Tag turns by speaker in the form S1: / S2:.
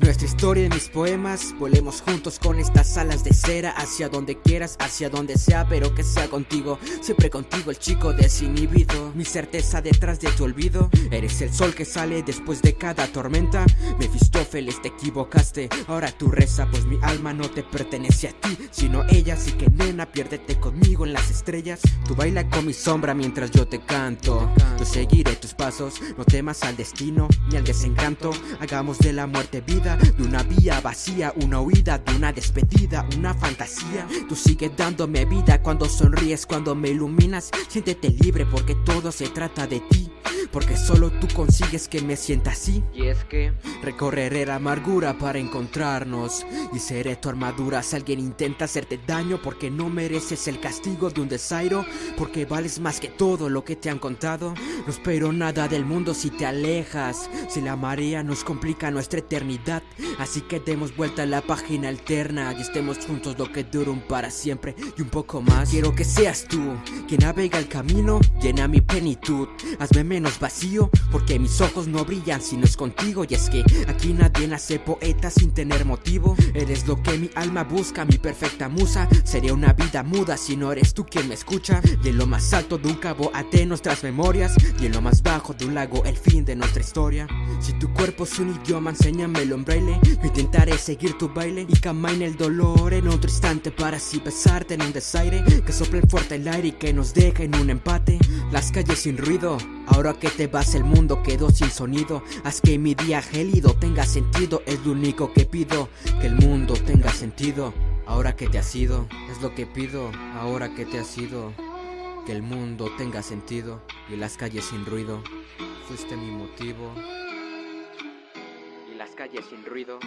S1: Nuestra historia y mis poemas Volemos juntos con estas alas de cera Hacia donde quieras, hacia donde sea Pero que sea contigo, siempre contigo El chico desinhibido. Mi certeza detrás de tu olvido Eres el sol que sale después de cada tormenta. Mefistófeles te equivocaste Ahora tú reza pues mi alma no te pertenece a ti Sino ella Así que nena piérdete conmigo en las estrellas. Tú baila con mi sombra mientras yo te canto. Yo seguiré tus pasos No temas al destino ni al desencanto Hagamos de la muerte vida De una vía vacía Una huida de una despedida Una fantasía. Tú sigues dándome vida Cuando sonríes, cuando me iluminas. Siéntete libre porque todo se trata de ti porque solo tú consigues que me sienta así.
S2: Y es que
S1: recorreré la amargura para encontrarnos Y seré tu armadura si alguien intenta hacerte daño Porque no mereces el castigo de un desairo Porque vales más que todo lo que te han contado. No espero nada del mundo si te alejas Si la marea nos complica nuestra eternidad. Así que demos vuelta a la página alterna Y estemos juntos lo que dure un para siempre y un poco más. Quiero que seas tú quien navega el camino Llena mi plenitud. Hazme menos vacío Porque mis ojos no brillan si no es contigo. Y es que aquí nadie nace poeta sin tener motivo. Eres lo que mi alma busca, mi perfecta musa. Sería una vida muda si no eres tú quien me escucha. Y en lo más alto de un cabo até nuestras memorias. Y en lo más bajo de un lago el fin de nuestra historia. Si tu cuerpo es un idioma, enséñamelo en braille. Yo intentaré seguir tu baile y en el dolor en otro instante Para así besarte en un desaire. Que sople fuerte el aire y que nos deje en un empate. Las calles sin ruido, ahora que te vas el mundo quedó sin sonido. Haz que mi día gélido tenga sentido. Es lo único que pido Que el mundo tenga sentido. Ahora que te has ido Es lo que pido. Ahora que te has ido Que el mundo tenga sentido. Y las calles sin ruido Fuiste mi motivo. Y las calles sin ruido